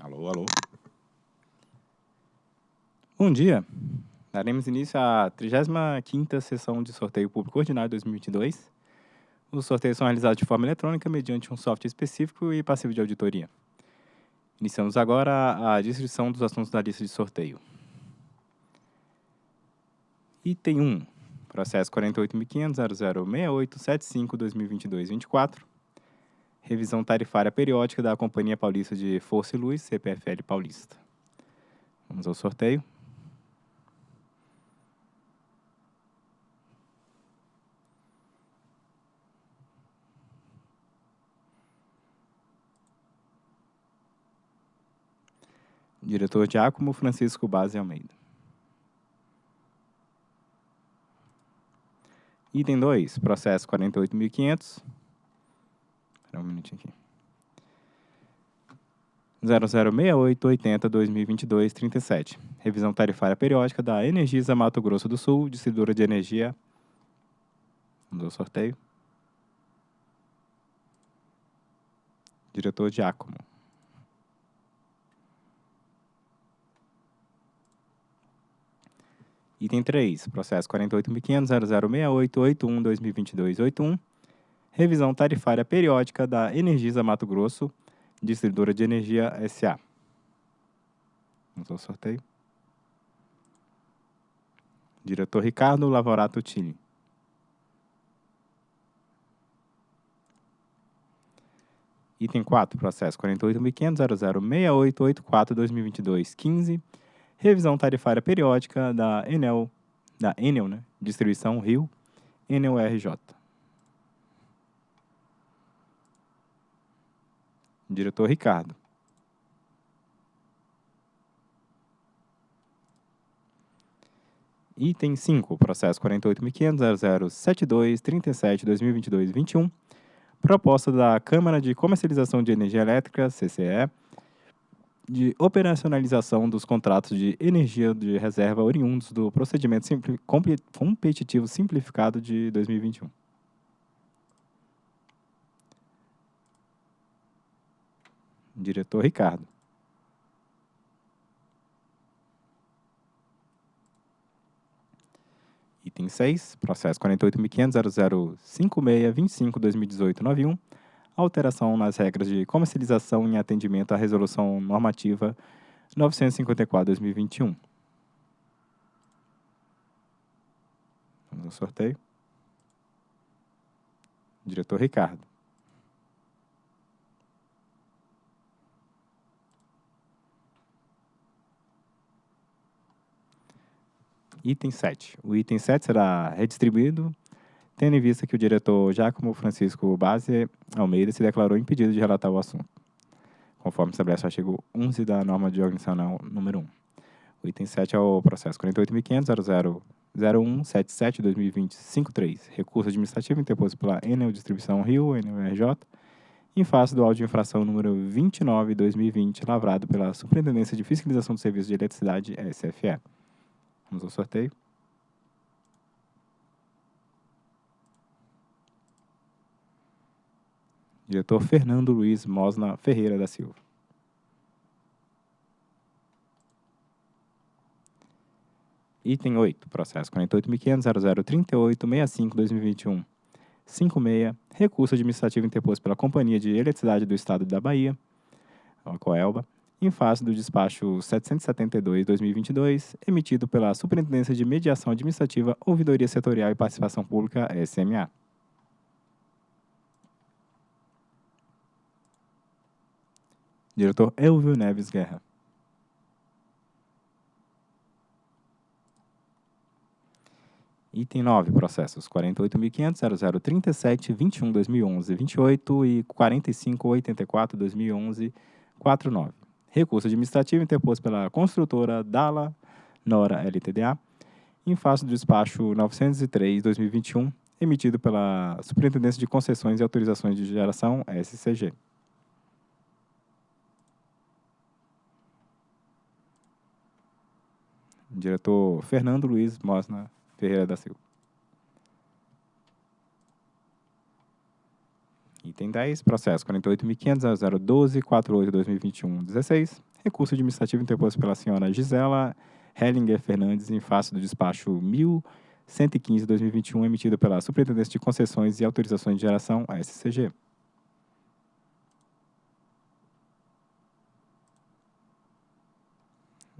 Alô, alô. Bom dia. Daremos início à 35ª sessão de sorteio público ordinário 2022. Os sorteios são realizados de forma eletrônica mediante um software específico e passivo de auditoria. Iniciamos agora a distribuição dos assuntos da lista de sorteio. Item 1. Processo 48.500.006875-2022-24. Revisão tarifária periódica da Companhia Paulista de Força e Luz, CPFL Paulista. Vamos ao sorteio. Diretor Giacomo Francisco Base Almeida. Item 2, processo 48.500. Espera um minutinho aqui. 006880-2022-37. Revisão tarifária periódica da Energisa Mato Grosso do Sul, distribuidora de energia. Vamos ao sorteio. Diretor Giacomo. Item 3, processo 48.500.006881-2022-81, revisão tarifária periódica da Energisa Mato Grosso, distribuidora de energia SA. Vamos ao sorteio. Diretor Ricardo Lavorato Tini. Item 4, processo 48.500.006884-2022-15, revisão tarifária periódica da Enel, da Enel, né? Distribuição Rio, Enel RJ. Diretor Ricardo. Item 5, processo 48.500.0072.37.2022-21, proposta da Câmara de Comercialização de Energia Elétrica, CCE, de operacionalização dos contratos de energia de reserva oriundos do procedimento simpli competitivo simplificado de 2021. Diretor Ricardo. Item 6, processo 48.500.0056.25.2018.91, alteração nas regras de comercialização em atendimento à Resolução Normativa 954-2021. Vamos ao sorteio. Diretor Ricardo. Item 7. O item 7 será redistribuído, tendo em vista que o diretor Giacomo Francisco Base Almeida se declarou impedido de relatar o assunto, conforme estabelece o artigo 11 da norma de organizacional número 1. O item 7 é o processo 48.500.000177-2020-53, recurso administrativo interposto pela Enel Distribuição Rio, Enel RJ, em face do auto de infração número 29-2020, lavrado pela Superintendência de Fiscalização do Serviço de Eletricidade, SFE. Vamos ao sorteio. Diretor Fernando Luiz Mosna Ferreira da Silva. Item 8, processo 48.500.0038.65.2021. 56, recurso administrativo interposto pela Companhia de Eletricidade do Estado da Bahia, a Coelba, em face do despacho 772-2022, emitido pela Superintendência de Mediação Administrativa, Ouvidoria Setorial e Participação Pública, SMA. Diretor Elvio Neves Guerra. Item 9, processos 48.500.0037.21.2011.28 e 45.84.2011.49. Recurso administrativo interposto pela construtora Dala Nora LTDA, em face do despacho 903-2021, emitido pela Superintendência de Concessões e Autorizações de Geração, SCG. Diretor Fernando Luiz Mosna Ferreira da Silva. Item 10, processo 48.500.012.48.2021.16, Recurso administrativo interposto pela senhora Gisela Hellinger Fernandes em face do despacho 1115-2021 emitido pela Superintendência de Concessões e Autorizações de Geração, a SCG.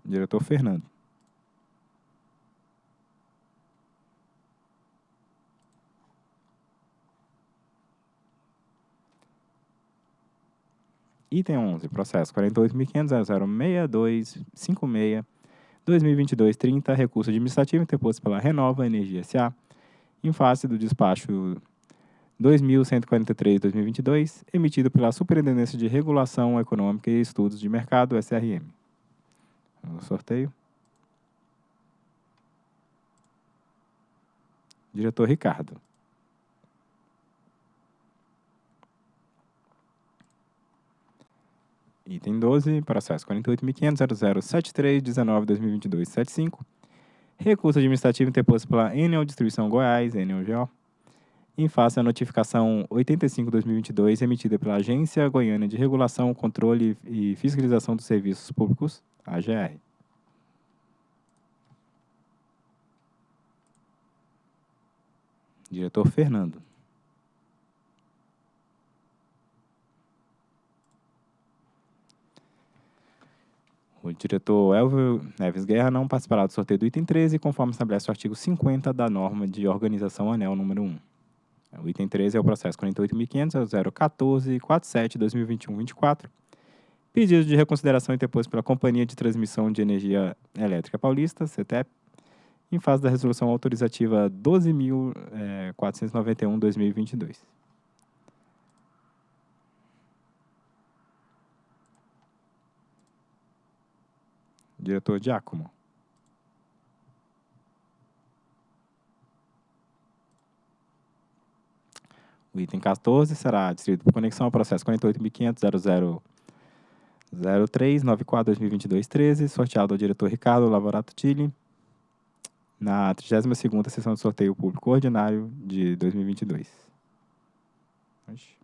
Diretor Fernando. Item 11, processo 48.500.006256, 2022-30, recurso administrativo interposto pela Renova Energia S.A., em face do despacho 2143-2022, emitido pela Superintendência de Regulação Econômica e Estudos de Mercado, SRM. Vamos ao sorteio. Diretor Ricardo. Item 12, processo 48.500.0073.19.2022.75. Recurso administrativo interposto pela Enel Distribuição Goiás, ENEL-GO, em face à notificação 85-2022 emitida pela Agência Goiânia de Regulação, Controle e Fiscalização dos Serviços Públicos, AGR. Diretor Fernando. O diretor Elvio Neves Guerra não participará do sorteio do item 13, conforme estabelece o artigo 50 da norma de organização anel número 1. O item 13 é o processo 48.500.014.47.2021-24. Pedido de reconsideração interposto pela Companhia de Transmissão de Energia Elétrica Paulista, CETEP, em fase da resolução autorizativa 12.491-2022. Diretor Giacomo. O item 14 será distribuído por conexão ao processo 48.500.0003.94.2022.13, sorteado ao diretor Ricardo Lavorato Tilli, na 32ª sessão de sorteio público ordinário de 2022. Oxi.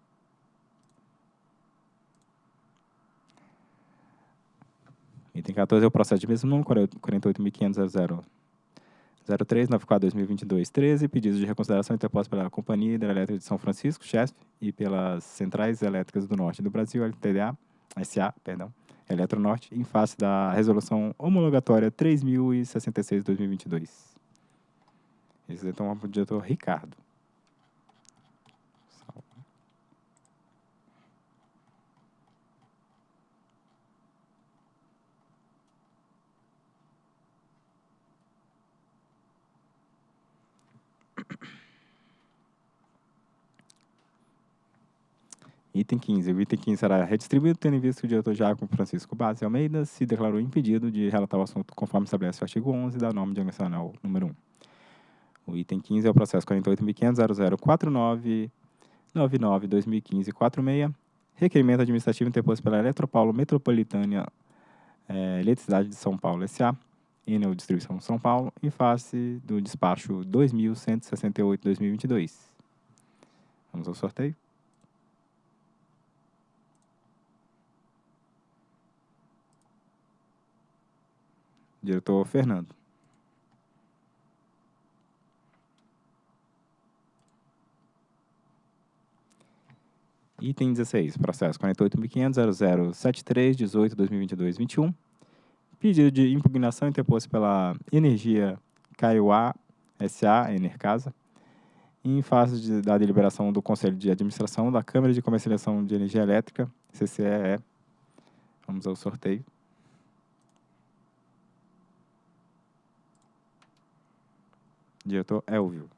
Item 14 é o processo de mesmo número, 48.500.03.94.2022.13, pedido de reconsideração interposto pela Companhia Hidrelétrica de São Francisco, CHESP, e pelas Centrais Elétricas do Norte do Brasil, LTDA, SA, perdão, Eletronorte, em face da resolução homologatória 3066-2022. Esse é então o diretor Ricardo. Item 15. O item 15 será redistribuído, tendo em vista que o diretor Jacob Francisco Base Almeida se declarou impedido de relatar o assunto conforme estabelece o artigo 11 da norma organizacional número 1. O item 15 é o processo 48.500.0049.99.2015.46, requerimento administrativo interposto pela Eletropaulo Metropolitana é, Eletricidade de São Paulo S.A., Enel Distribuição São Paulo, em face do despacho 2168-2022. Vamos ao sorteio. Diretor Fernando. Item 16, processo 48.500.0073.18.2022.21. Pedido de impugnação interposto pela Energia Kaiowá S.A., Enercasa, em face de, da deliberação do Conselho de Administração da Câmara de Comercialização de Energia Elétrica, CCEE. Vamos ao sorteio. Diretor Elvio.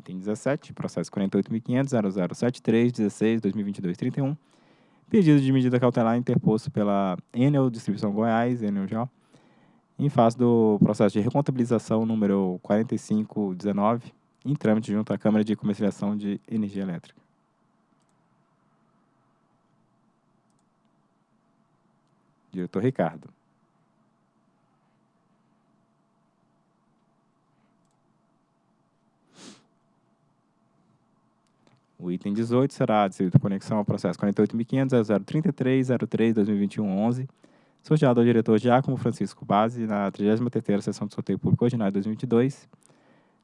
Item 17, processo 48.500.0073.16.2022.31. Pedido de medida cautelar interposto pela Enel Distribuição Goiás, Enel já, em face do processo de recontabilização número 4519, em trâmite junto à Câmara de Comercialização de Energia Elétrica. Diretor Ricardo. O item 18 será distrito conexão ao processo 48.500.033.03.2021.11, sorteado ao diretor Giacomo Francisco Base na 33ª Sessão de Sorteio Público Ordinário 2022,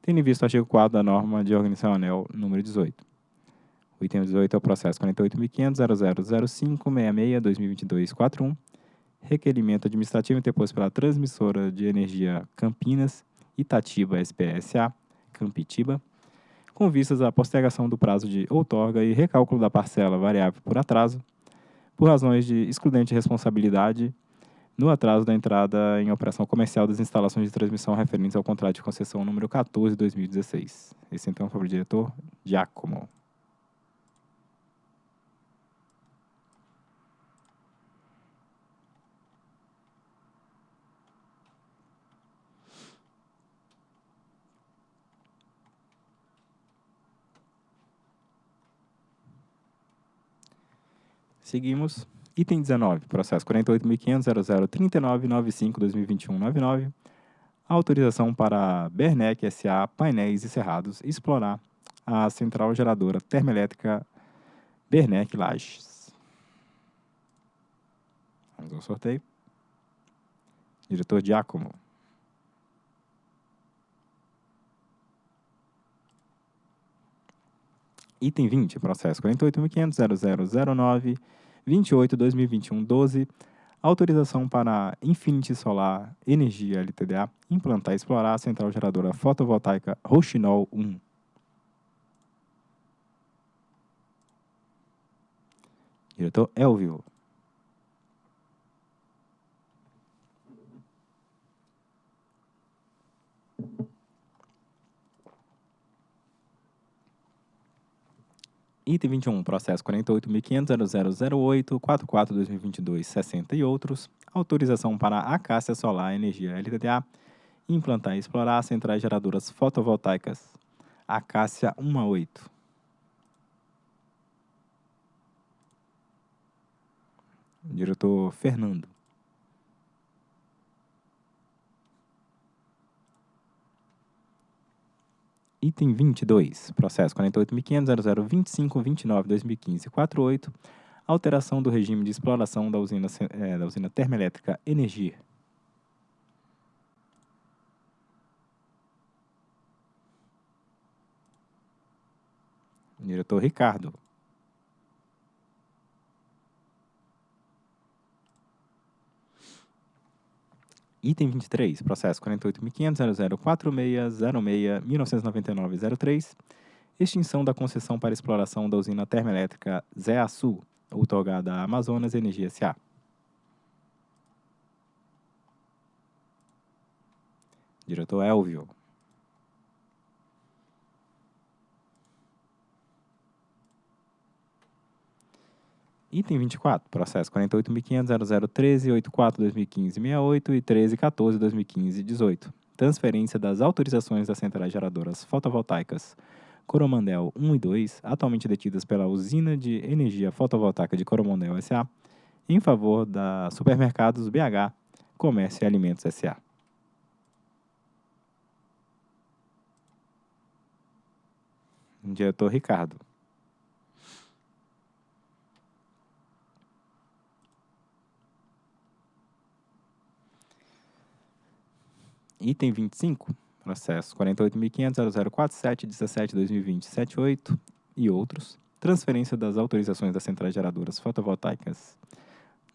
tendo em vista o artigo 4 da norma de organização anel número 18. O item 18 é o processo 48.500.0005.66.2022.41, requerimento administrativo interposto pela transmissora de energia Campinas, Itatiba SPSA, Campitiba, com vistas à postergação do prazo de outorga e recálculo da parcela variável por atraso, por razões de excludente responsabilidade no atraso da entrada em operação comercial das instalações de transmissão referentes ao contrato de concessão número 14 de 2016. Esse então foi o diretor Giacomo. Seguimos. Item 19, processo 48.500.0039.95.2021.99. Autorização para Bernec S.A. Painéis e Cerrados explorar a central geradora termoelétrica Bernec Lages. Vamos ao sorteio. Diretor Giacomo. Item 20, processo 48.500.0009. 28-2021-12, autorização para a Infinity Solar Energia LTDA implantar e explorar a central geradora fotovoltaica Rochinol 1. Diretor Elvio. Item 21, processo 48.500.0008.44.2022.60 e outros. Autorização para a Acácia Solar Energia LTDA implantar e explorar centrais geradoras fotovoltaicas. Acácia 1 a 8. Diretor Fernando. Item 22, processo 48.500.0025.29.2015.48, alteração do regime de exploração da usina, é, da usina termoelétrica Energia. Diretor Ricardo. Item 23, processo 48.500.004606.1999.03, extinção da concessão para exploração da usina termoelétrica Zé Açu, outorgada à Amazonas Energia S.A. Diretor Elvio. Item 24, processo 48.500.0013.84.2015.68 e 13.14.2015.18. Transferência das autorizações das centrais geradoras fotovoltaicas Coromandel 1 e 2, atualmente detidas pela Usina de Energia Fotovoltaica de Coromandel S.A., em favor da Supermercados BH, Comércio e Alimentos S.A. Diretor Ricardo. Item 25, processo 48.500.0047.17.2020.78 e outros. Transferência das autorizações das centrais geradoras fotovoltaicas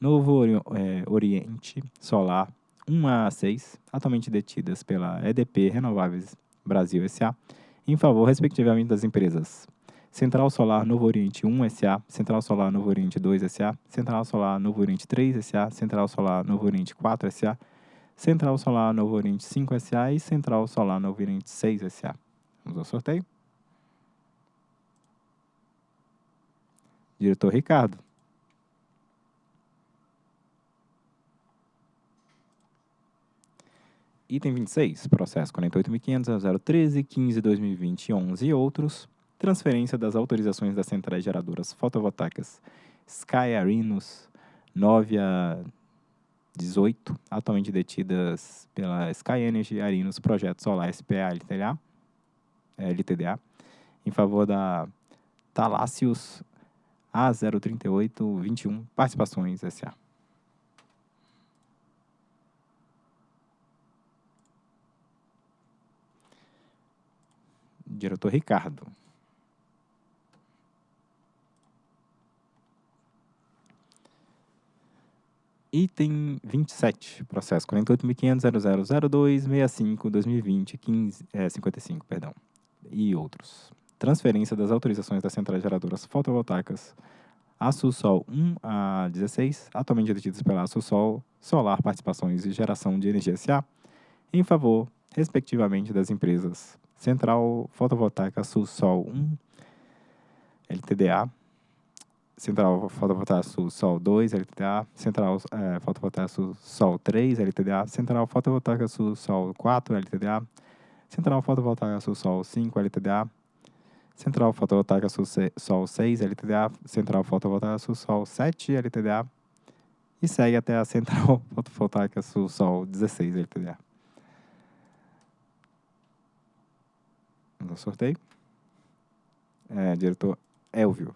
Novo é, Oriente Solar 1 a 6, atualmente detidas pela EDP Renováveis Brasil S.A., em favor, respectivamente, das empresas Central Solar Novo Oriente 1 S.A., Central Solar Novo Oriente 2 S.A., Central Solar Novo Oriente 3 S.A., Central Solar Novo Oriente 4 S.A., Central Solar Novo Oriente 5 SA e Central Solar Novo Oriente 6 SA. Vamos ao sorteio. Diretor Ricardo. Item 26, processo 48.500.013.15.2020.11 e outros. Transferência das autorizações das centrais geradoras fotovoltaicas Sky Arinus 9 a 18, atualmente detidas pela Sky Energy Arinos Projeto Solar SPA LTDA, LTDA em favor da Talácios A03821 Participações SA. Diretor Ricardo. Item 27, processo 48.500.0002.65.2020, é, 55, perdão, e outros. Transferência das autorizações das centrais geradoras fotovoltaicas Açusol 1 a 16, atualmente detidas pela Açusol Solar Participações e Geração de Energia SA, em favor, respectivamente, das empresas Central Fotovoltaica Sul-Sol 1, LTDA, Central Fotovoltaica Sul-Sol 2, LTDA, Central é, Fotovoltaica Sul-Sol 3, LTDA, Central Fotovoltaica Sul-Sol 4, LTDA, Central Fotovoltaica Sul-Sol 5, LTDA, Central Fotovoltaica Sul-Sol 6, LTDA, Central Fotovoltaica Sul-Sol 7, LTDA, e segue até a Central Fotovoltaica Sul-Sol 16, LTDA. no sorteio. É, diretor Elvio.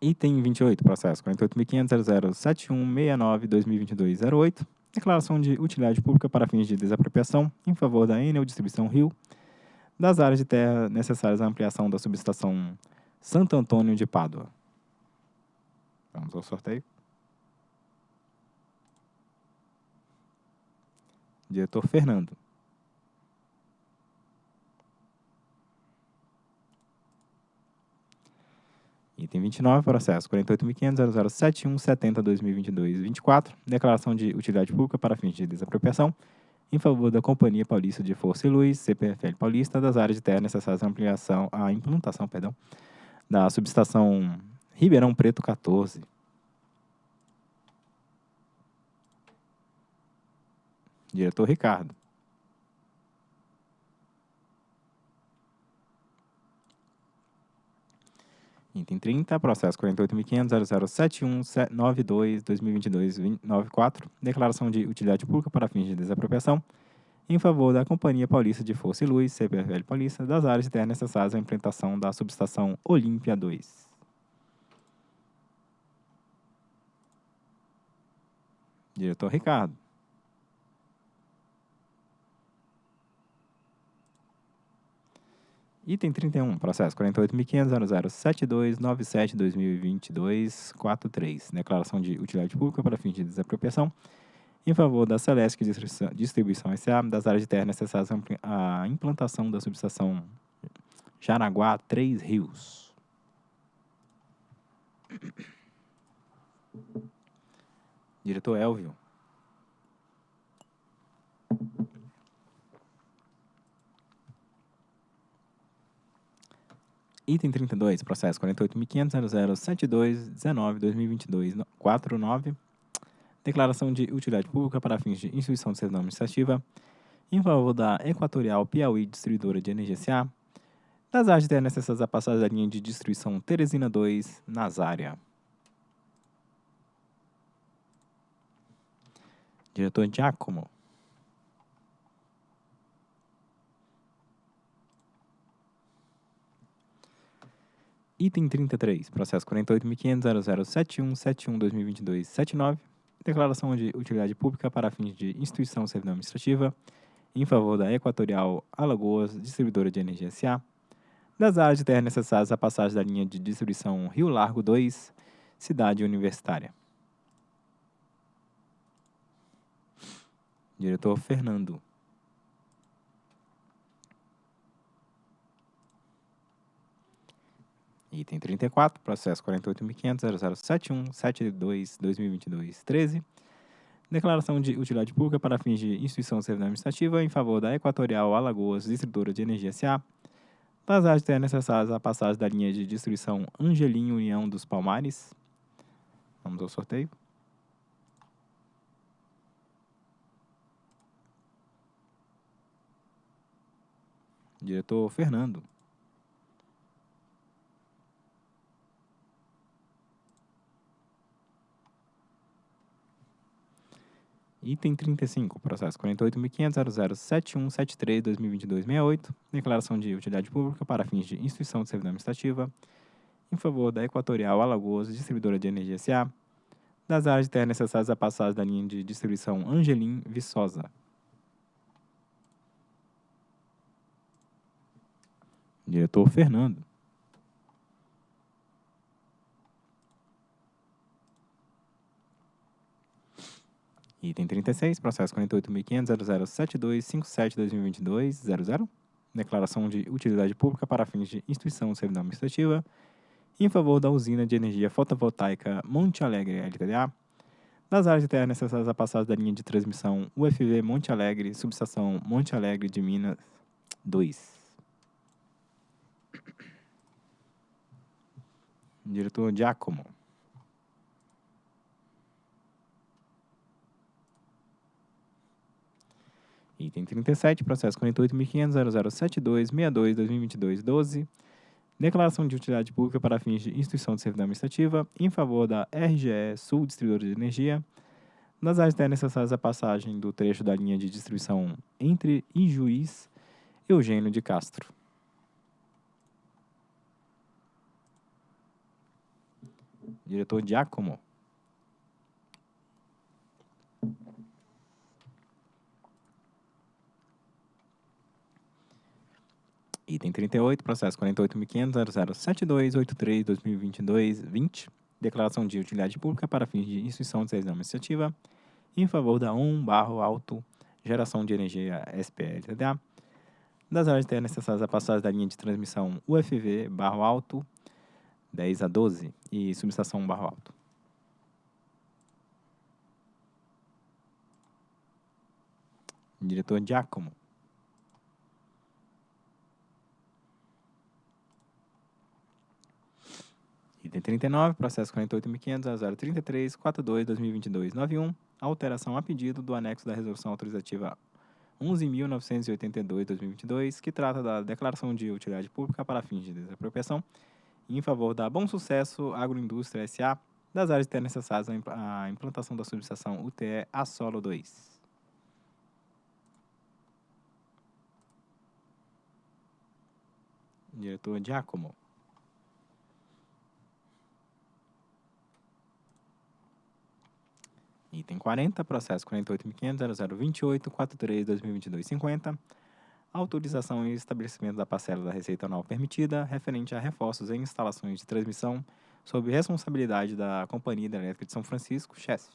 Item 28, processo 48.500.007169.2022.08. Declaração de utilidade pública para fins de desapropriação em favor da Enel Distribuição Rio das áreas de terra necessárias à ampliação da subestação Santo Antônio de Pádua. Vamos ao sorteio. Diretor Fernando. Item 29, processo 48.500.0071.70.2022.24, declaração de utilidade pública para fins de desapropriação em favor da Companhia Paulista de Força e Luz, CPFL Paulista, das áreas de terra necessárias à ampliação, à implantação, perdão, da subestação Ribeirão Preto 14, Diretor Ricardo. Item 30, processo 48.500.0071.92.2022.94, declaração de utilidade pública para fins de desapropriação em favor da Companhia Paulista de Força e Luz, CPFL Paulista, das áreas de terra necessárias à implementação da subestação Olímpia 2. Diretor Ricardo. Item 31, processo 48.500.0072.97.2022.43, declaração de utilidade pública para fins de desapropriação em favor da Celeste Distribuição S.A. das áreas de terra necessárias à implantação da subestação Jaraguá Três Rios. Diretor Elvio. Item 32, processo 48.500.0072.19.2022.49. Declaração de utilidade pública para fins de instituição de servidão administrativa em favor da Equatorial Piauí Distribuidora de Energia S.A. das áreas necessárias à passagem da linha de distribuição Teresina 2, Nazária. Diretor Giacomo. Item 33, processo 48.500.0071.71.2022.79, declaração de utilidade pública para fins de instituição servidão administrativa em favor da Equatorial Alagoas Distribuidora de Energia S.A., das áreas de terra necessárias à passagem da linha de distribuição Rio Largo 2, Cidade Universitária. Diretor Fernando. Item 34, processo 48.500.0071.72.2022.13. Declaração de utilidade pública para fins de instituição civil administrativa em favor da Equatorial Alagoas Distribuidora de Energia S.A. Das áreas necessárias à passagem da linha de distribuição Angelim União dos Palmares. Vamos ao sorteio. Diretor Fernando. Item 35, processo 48.500.007173.2022.68, declaração de utilidade pública para fins de instituição de servidão administrativa, em favor da Equatorial Alagoas Distribuidora de Energia S.A., das áreas de terra necessárias à passagem da linha de distribuição Angelim Viçosa. Diretor Fernando. Item 36, processo 48.500.007257.2022.00. Declaração de utilidade pública para fins de instituição de servidão administrativa em favor da usina de energia fotovoltaica Monte Alegre LTDA, das áreas de terra necessárias à passagem da linha de transmissão UFV Monte Alegre, subestação Monte Alegre de Minas 2. Diretor Giacomo. Item 37, processo 48.500.0072.62.2022.12. Declaração de utilidade pública para fins de instituição de servidão administrativa em favor da RGE Sul Distribuidora de Energia, nas áreas terras necessárias à passagem do trecho da linha de distribuição entre e Eugênio de Castro. Diretor Giacomo. Item 38, processo 48.500.0072.83.2022.20. Declaração de utilidade pública para fins de instituição de servidão administrativa em favor da 1 barro alto geração de energia SPL-TDA das áreas terra necessárias à passagem da linha de transmissão UFV barro alto 10 a 12 e subestação barro alto. Diretor Giacomo. Item 39, processo 48.500.033.42.2022.91, alteração a pedido do anexo da resolução autorizativa 11.982.2022, que trata da declaração de utilidade pública para fins de desapropriação em favor da Bom Sucesso Agroindústria S.A., das áreas terras necessárias à implantação da subestação UTE a solo 2. Diretor Giacomo. Item 40, processo 48.500.0028.43.2022.50. Autorização e estabelecimento da parcela da receita anual permitida, referente a reforços em instalações de transmissão, sob responsabilidade da Companhia Hidrelétrica de São Francisco, CHESF.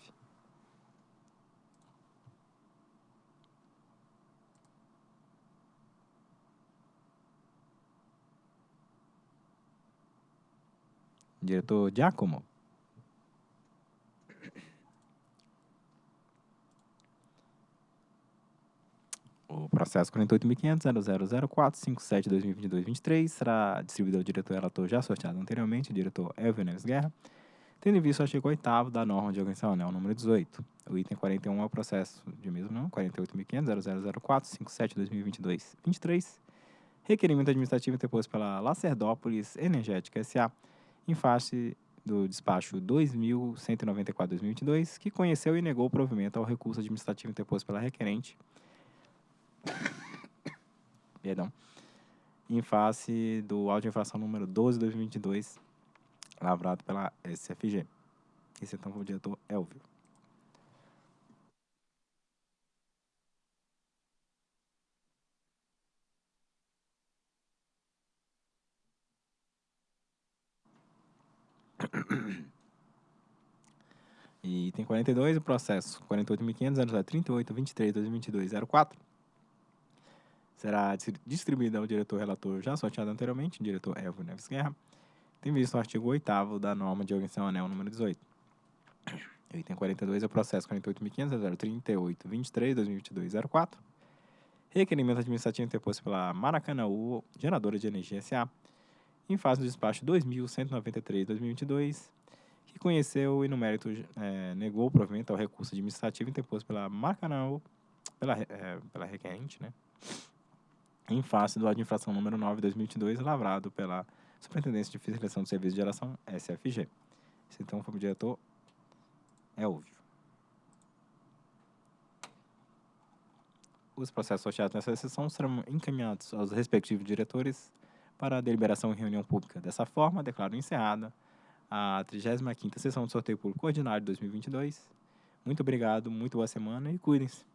Diretor Giacomo. O processo 48.500.0004.57.2022.23 será distribuído ao diretor relator já sorteado anteriormente, o diretor Elvio Neves Guerra, tendo em vista o artigo 8 da norma de organização anel número 18. O item 41 é o processo de mesmo não, 48.500.0004.57.2022.23, requerimento administrativo interposto pela Lacerdópolis Energética S.A., em face do despacho 2.194-2022, que conheceu e negou o provimento ao recurso administrativo interposto pela requerente Perdão. Em face do auto infração número 12 de 2022, lavrado pela SFG. Esse então foi o diretor Elvio. E item 42, o processo 48.500.038.23.2022.04 será distribuído ao diretor relator já sorteado anteriormente, diretor Elvio Neves Guerra, tem visto o artigo 8 da norma de organização anel número 18. O item 42 é o processo 48.500.038.23.2022.04 requerimento administrativo interposto pela Maracanãú Geradora de Energia S.A., em fase do despacho 2.193-2022, que conheceu e no mérito é, negou o provimento ao recurso administrativo interposto pela Maracanã, pela, é, pela requerente, né? Em face do auto de infração número 9 de 2022, lavrado pela Superintendência de Fiscalização do Serviço de Geração, SFG. Esse então foi o diretor Elvio. os processos sorteados nessa sessão serão encaminhados aos respectivos diretores para a deliberação em reunião pública. Dessa forma, declaro encerrada a 35ª sessão do sorteio público ordinário de 2022. Muito obrigado, muito boa semana e cuidem-se.